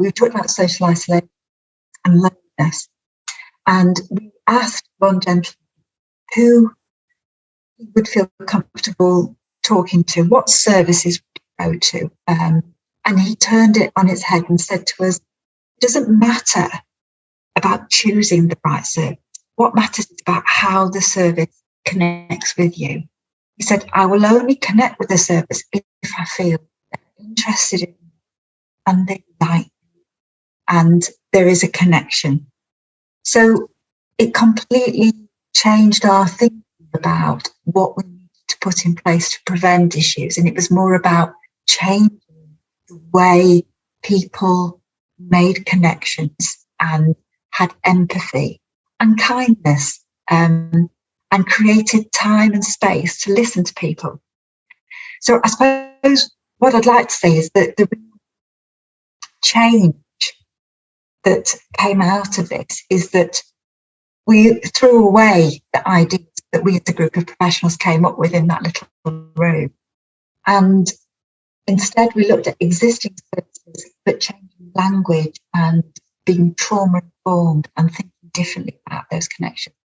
we talked about social isolation and loneliness. And we asked one gentleman who he would feel comfortable talking to, what services would go to. Um, and he turned it on its head and said to us, it doesn't matter about choosing the right service. What matters is about how the service connects with you. He said, I will only connect with the service if I feel interested in and they like and there is a connection. So it completely changed our thinking about what we needed to put in place to prevent issues. And it was more about changing the way people made connections and had empathy and kindness um, and created time and space to listen to people. So I suppose what I'd like to say is that the change that came out of this is that we threw away the ideas that we as a group of professionals came up with in that little room. And instead we looked at existing services, but changing language and being trauma informed and thinking differently about those connections.